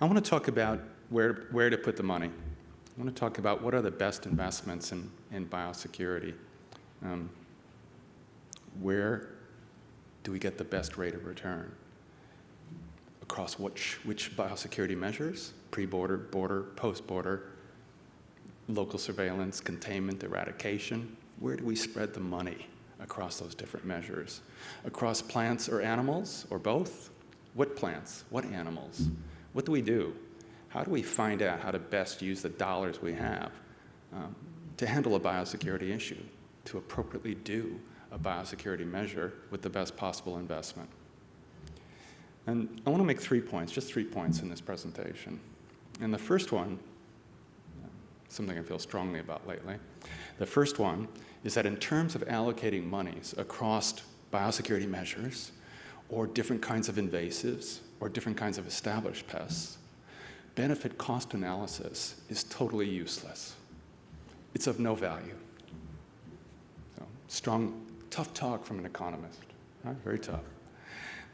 I want to talk about where, where to put the money. I want to talk about what are the best investments in, in biosecurity. Um, where do we get the best rate of return? Across which, which biosecurity measures? Pre-border, border, post-border, local surveillance, containment, eradication. Where do we spread the money across those different measures? Across plants or animals, or both? What plants? What animals? What do we do? How do we find out how to best use the dollars we have um, to handle a biosecurity issue, to appropriately do a biosecurity measure with the best possible investment? And I want to make three points, just three points in this presentation. And the first one, something I feel strongly about lately, the first one is that in terms of allocating monies across biosecurity measures or different kinds of invasives or different kinds of established pests, benefit cost analysis is totally useless. It's of no value. So, strong, tough talk from an economist, right? very tough.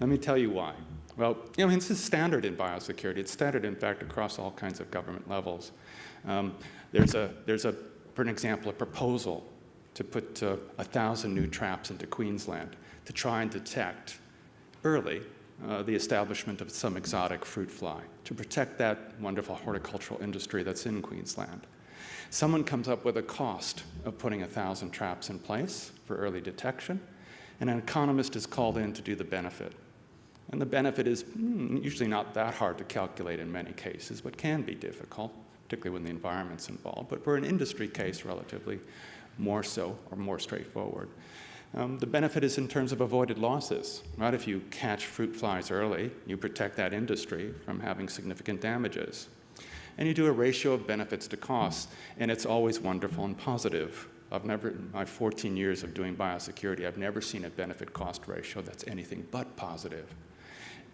Let me tell you why. Well, you know, this is standard in biosecurity. It's standard, in fact, across all kinds of government levels. Um, there's, a, there's a, for an example, a proposal to put uh, a uh, thousand new traps into Queensland to try and detect early uh, the establishment of some exotic fruit fly to protect that wonderful horticultural industry that's in Queensland. Someone comes up with a cost of putting a thousand traps in place for early detection, and an economist is called in to do the benefit. And the benefit is mm, usually not that hard to calculate in many cases, but can be difficult, particularly when the environment's involved. But for an industry case, relatively more so or more straightforward. Um, the benefit is in terms of avoided losses. Right? If you catch fruit flies early, you protect that industry from having significant damages. And you do a ratio of benefits to costs, and it's always wonderful and positive. I've never, in my 14 years of doing biosecurity, I've never seen a benefit cost ratio that's anything but positive.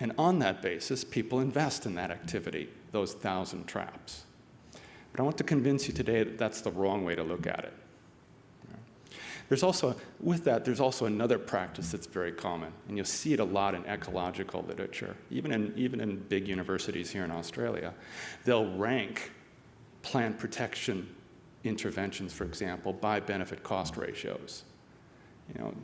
And on that basis, people invest in that activity, those thousand traps. But I want to convince you today that that's the wrong way to look at it. There's also, with that, there's also another practice that's very common, and you'll see it a lot in ecological literature, even in, even in big universities here in Australia. They'll rank plant protection interventions, for example, by benefit cost ratios. You know,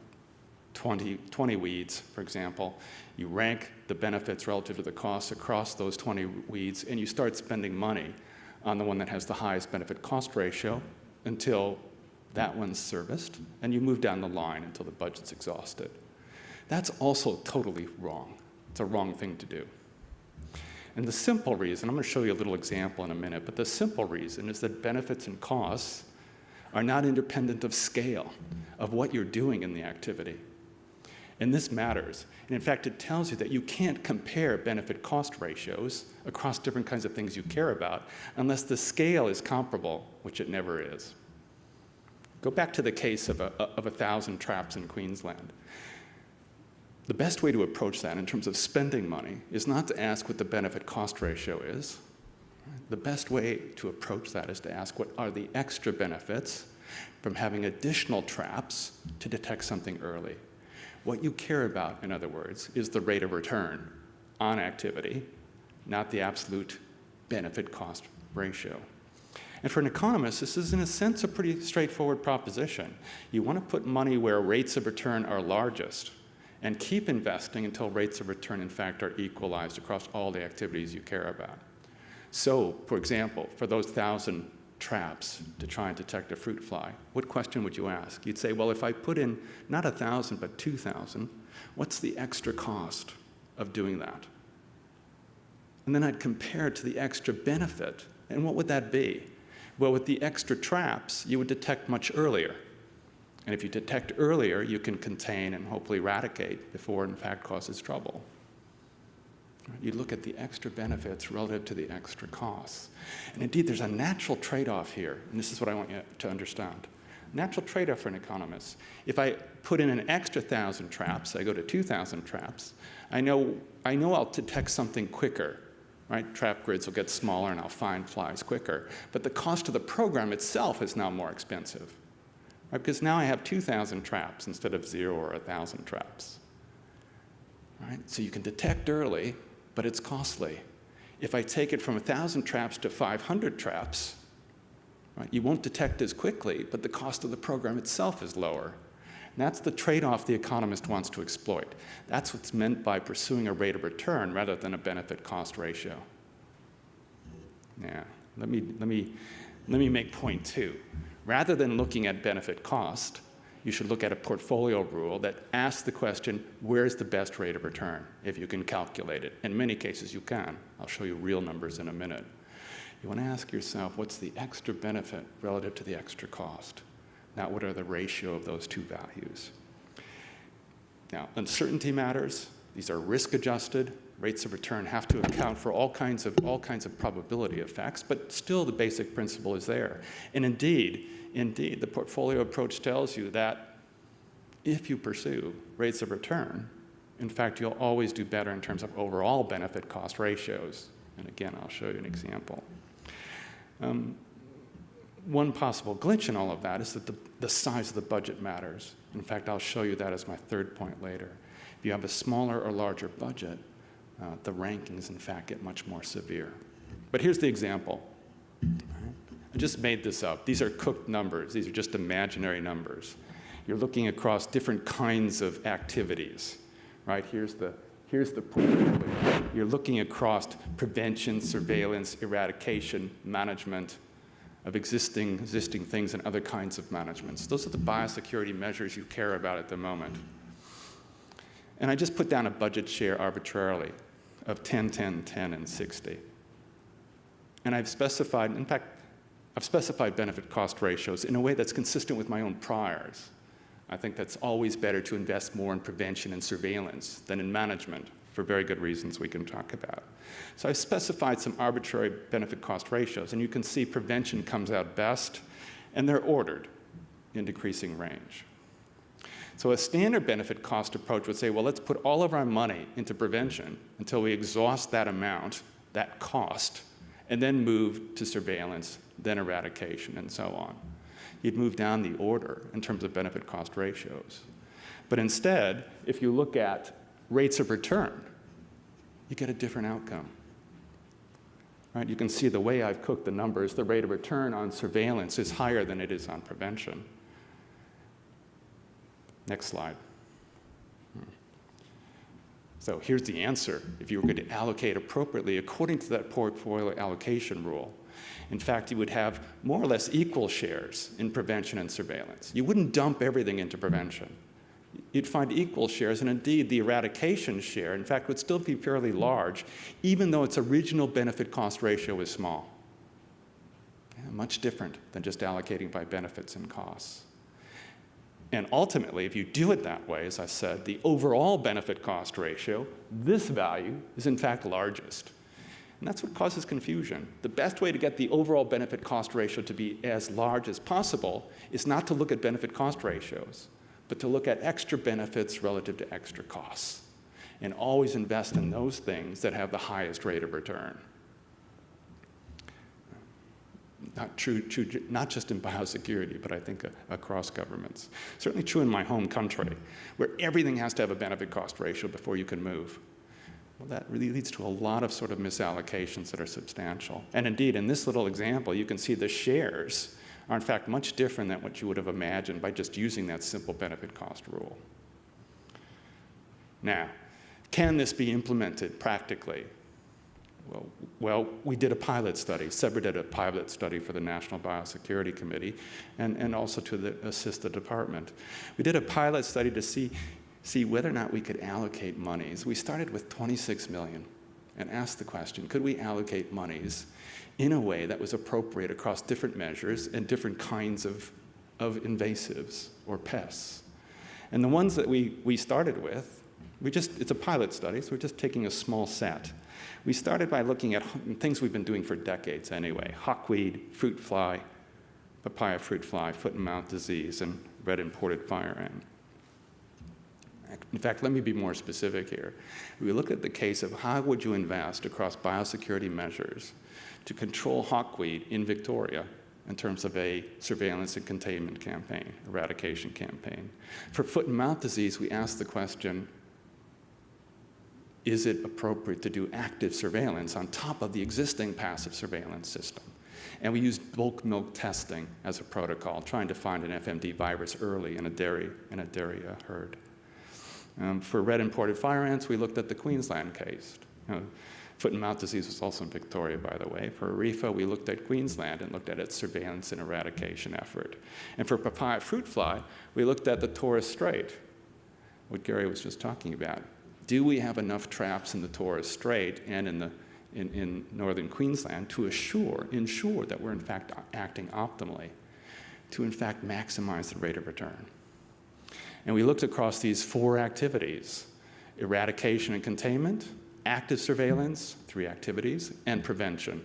20, 20 weeds, for example, you rank the benefits relative to the costs across those 20 weeds, and you start spending money on the one that has the highest benefit cost ratio until that one's serviced, and you move down the line until the budget's exhausted. That's also totally wrong. It's a wrong thing to do. And the simple reason, I'm going to show you a little example in a minute, but the simple reason is that benefits and costs are not independent of scale, of what you're doing in the activity. And this matters. And in fact, it tells you that you can't compare benefit cost ratios across different kinds of things you care about unless the scale is comparable, which it never is. Go back to the case of a, of a thousand traps in Queensland. The best way to approach that in terms of spending money is not to ask what the benefit cost ratio is. The best way to approach that is to ask what are the extra benefits from having additional traps to detect something early. What you care about, in other words, is the rate of return on activity, not the absolute benefit cost ratio. And for an economist, this is in a sense a pretty straightforward proposition. You want to put money where rates of return are largest and keep investing until rates of return, in fact, are equalized across all the activities you care about. So, for example, for those thousand traps to try and detect a fruit fly, what question would you ask? You'd say, well, if I put in not a 1,000 but 2,000, what's the extra cost of doing that? And then I'd compare it to the extra benefit, and what would that be? Well, with the extra traps, you would detect much earlier. And if you detect earlier, you can contain and hopefully eradicate before it in fact causes trouble. You look at the extra benefits relative to the extra costs. And indeed, there's a natural trade-off here, and this is what I want you to understand. Natural trade-off for an economist. If I put in an extra 1,000 traps, I go to 2,000 traps, I know, I know I'll detect something quicker, right? Trap grids will get smaller and I'll find flies quicker. But the cost of the program itself is now more expensive, right? Because now I have 2,000 traps instead of zero or 1,000 traps. Right? So you can detect early, but it's costly. If I take it from 1,000 traps to 500 traps, right, you won't detect as quickly, but the cost of the program itself is lower. That's the trade-off the economist wants to exploit. That's what's meant by pursuing a rate of return rather than a benefit-cost ratio. Yeah, let me, let, me, let me make point two. Rather than looking at benefit cost, you should look at a portfolio rule that asks the question, where's the best rate of return, if you can calculate it. In many cases, you can. I'll show you real numbers in a minute. You want to ask yourself, what's the extra benefit relative to the extra cost? Now, what are the ratio of those two values? Now, uncertainty matters. These are risk adjusted. Rates of return have to account for all kinds of, all kinds of probability effects, but still the basic principle is there. And indeed, Indeed, the portfolio approach tells you that if you pursue rates of return, in fact, you'll always do better in terms of overall benefit cost ratios. And again, I'll show you an example. Um, one possible glitch in all of that is that the, the size of the budget matters. In fact, I'll show you that as my third point later. If you have a smaller or larger budget, uh, the rankings, in fact, get much more severe. But here's the example. I just made this up. These are cooked numbers. These are just imaginary numbers. You're looking across different kinds of activities, right? Here's the, here's the. You're looking across prevention, surveillance, eradication, management of existing, existing things and other kinds of managements. Those are the biosecurity measures you care about at the moment. And I just put down a budget share arbitrarily of 10, 10, 10, and 60. And I've specified, in fact, I've specified benefit cost ratios in a way that's consistent with my own priors. I think that's always better to invest more in prevention and surveillance than in management for very good reasons we can talk about. So I've specified some arbitrary benefit cost ratios, and you can see prevention comes out best, and they're ordered in decreasing range. So a standard benefit cost approach would say, well, let's put all of our money into prevention until we exhaust that amount, that cost, and then move to surveillance then eradication, and so on. You'd move down the order in terms of benefit cost ratios. But instead, if you look at rates of return, you get a different outcome. Right? You can see the way I've cooked the numbers, the rate of return on surveillance is higher than it is on prevention. Next slide. Hmm. So here's the answer. If you were going to allocate appropriately according to that portfolio allocation rule, in fact, you would have more or less equal shares in prevention and surveillance. You wouldn't dump everything into prevention. You'd find equal shares, and indeed the eradication share, in fact, would still be fairly large, even though its original benefit cost ratio is small. Yeah, much different than just allocating by benefits and costs. And ultimately, if you do it that way, as I said, the overall benefit cost ratio, this value is in fact largest. And that's what causes confusion. The best way to get the overall benefit cost ratio to be as large as possible is not to look at benefit cost ratios, but to look at extra benefits relative to extra costs. And always invest in those things that have the highest rate of return. Not true, true not just in biosecurity, but I think uh, across governments. Certainly true in my home country, where everything has to have a benefit cost ratio before you can move. Well, that really leads to a lot of sort of misallocations that are substantial. And indeed, in this little example, you can see the shares are in fact much different than what you would have imagined by just using that simple benefit cost rule. Now, can this be implemented practically? Well, well, we did a pilot study. CEBRA did a pilot study for the National Biosecurity Committee and, and also to the, assist the department. We did a pilot study to see see whether or not we could allocate monies. We started with 26 million and asked the question, could we allocate monies in a way that was appropriate across different measures and different kinds of, of invasives or pests? And the ones that we, we started with, we just, it's a pilot study, so we're just taking a small set. We started by looking at things we've been doing for decades anyway, hawkweed, fruit fly, papaya fruit fly, foot and mouth disease, and red imported fire ant. In fact, let me be more specific here. We look at the case of how would you invest across biosecurity measures to control hawkweed in Victoria in terms of a surveillance and containment campaign, eradication campaign. For foot and mouth disease, we asked the question, is it appropriate to do active surveillance on top of the existing passive surveillance system? And we used bulk milk testing as a protocol, trying to find an FMD virus early in a dairy, in a dairy uh, herd. Um, for red imported fire ants, we looked at the Queensland case. Uh, foot and mouth disease was also in Victoria, by the way. For RIFA, we looked at Queensland and looked at its surveillance and eradication effort. And for papaya fruit fly, we looked at the Torres Strait, what Gary was just talking about. Do we have enough traps in the Torres Strait and in, the, in, in northern Queensland to assure, ensure that we're in fact acting optimally, to in fact maximize the rate of return? And we looked across these four activities, eradication and containment, active surveillance, three activities, and prevention.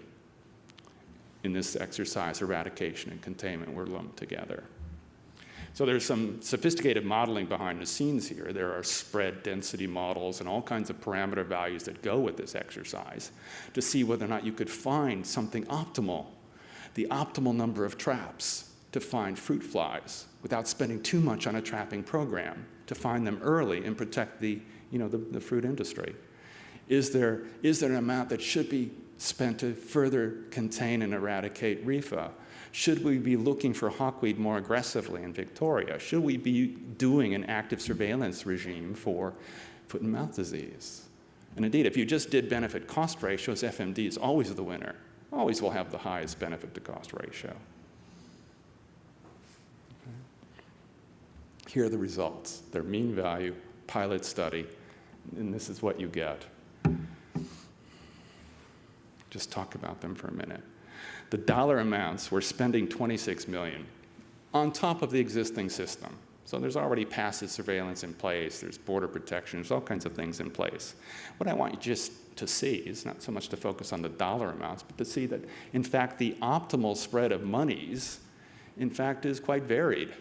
In this exercise, eradication and containment were lumped together. So there's some sophisticated modeling behind the scenes here. There are spread density models and all kinds of parameter values that go with this exercise to see whether or not you could find something optimal, the optimal number of traps to find fruit flies without spending too much on a trapping program, to find them early and protect the, you know, the, the fruit industry. Is there, is there an amount that should be spent to further contain and eradicate RIFA? Should we be looking for hawkweed more aggressively in Victoria? Should we be doing an active surveillance regime for foot and mouth disease? And indeed, if you just did benefit cost ratios, FMD is always the winner. Always will have the highest benefit to cost ratio. Here are the results. Their mean value, pilot study, and this is what you get. Just talk about them for a minute the dollar amounts, we're spending 26 million on top of the existing system. So there's already passive surveillance in place, there's border protection, there's all kinds of things in place. What I want you just to see is not so much to focus on the dollar amounts, but to see that, in fact, the optimal spread of monies, in fact, is quite varied.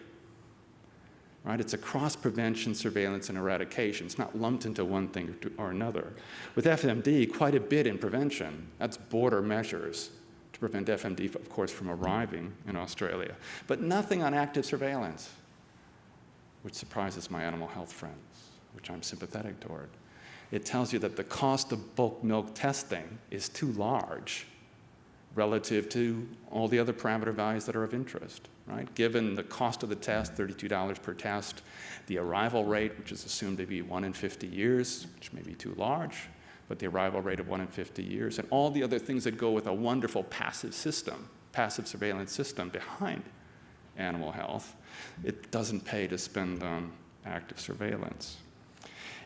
Right? It's across prevention, surveillance, and eradication. It's not lumped into one thing or another. With FMD, quite a bit in prevention. That's border measures, to prevent FMD, of course, from arriving in Australia. But nothing on active surveillance, which surprises my animal health friends, which I'm sympathetic toward. It tells you that the cost of bulk milk testing is too large relative to all the other parameter values that are of interest, right? Given the cost of the test, $32 per test, the arrival rate, which is assumed to be 1 in 50 years, which may be too large, but the arrival rate of 1 in 50 years, and all the other things that go with a wonderful passive system, passive surveillance system behind animal health, it doesn't pay to spend on active surveillance.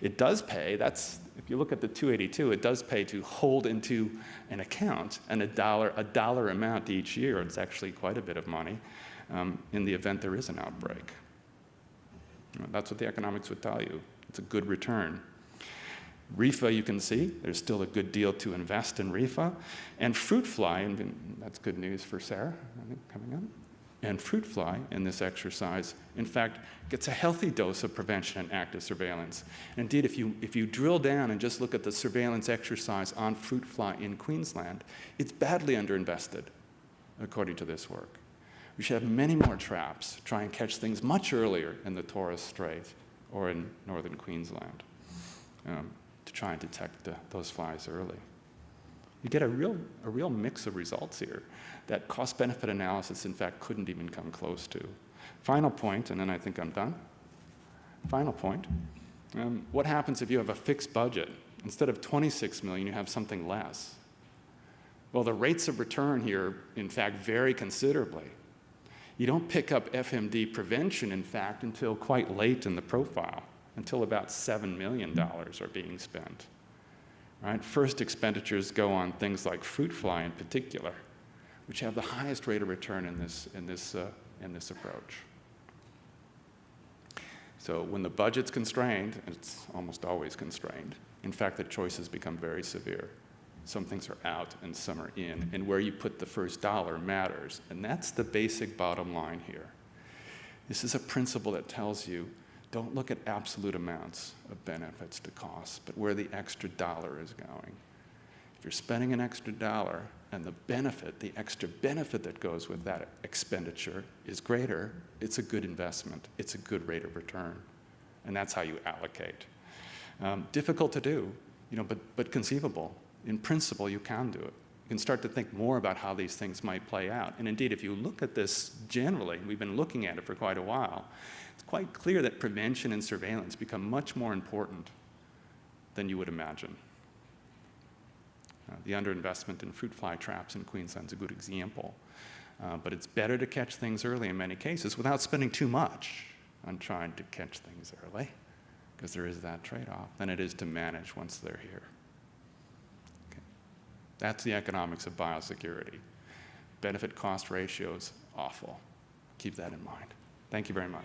It does pay, that's, if you look at the 282, it does pay to hold into an account and a dollar, a dollar amount each year. It's actually quite a bit of money um, in the event there is an outbreak. That's what the economics would tell you. It's a good return. RIFA, you can see, there's still a good deal to invest in RIFA. And fruit fly, and that's good news for Sarah, I think, coming up. And fruit fly in this exercise, in fact, gets a healthy dose of prevention and active surveillance. Indeed, if you, if you drill down and just look at the surveillance exercise on fruit fly in Queensland, it's badly underinvested, according to this work. We should have many more traps, try and catch things much earlier in the Torres Strait or in northern Queensland. Um, to try and detect the, those flies early. You get a real, a real mix of results here that cost-benefit analysis, in fact, couldn't even come close to. Final point, and then I think I'm done. Final point. Um, what happens if you have a fixed budget? Instead of 26 million, you have something less. Well, the rates of return here, in fact, vary considerably. You don't pick up FMD prevention, in fact, until quite late in the profile until about $7 million are being spent. Right? First expenditures go on things like fruit fly in particular, which have the highest rate of return in this, in this, uh, in this approach. So when the budget's constrained, and it's almost always constrained, in fact, the choices become very severe. Some things are out and some are in, and where you put the first dollar matters. And that's the basic bottom line here. This is a principle that tells you don't look at absolute amounts of benefits to costs, but where the extra dollar is going. If you're spending an extra dollar and the benefit, the extra benefit that goes with that expenditure is greater, it's a good investment. It's a good rate of return. And that's how you allocate. Um, difficult to do. you know, but, but conceivable. In principle, you can do it. You can start to think more about how these things might play out. And indeed, if you look at this generally, we've been looking at it for quite a while, it's quite clear that prevention and surveillance become much more important than you would imagine. Uh, the underinvestment in fruit fly traps in Queensland is a good example. Uh, but it's better to catch things early in many cases without spending too much on trying to catch things early, because there is that trade-off, than it is to manage once they're here. That's the economics of biosecurity. Benefit cost ratios, awful. Keep that in mind. Thank you very much.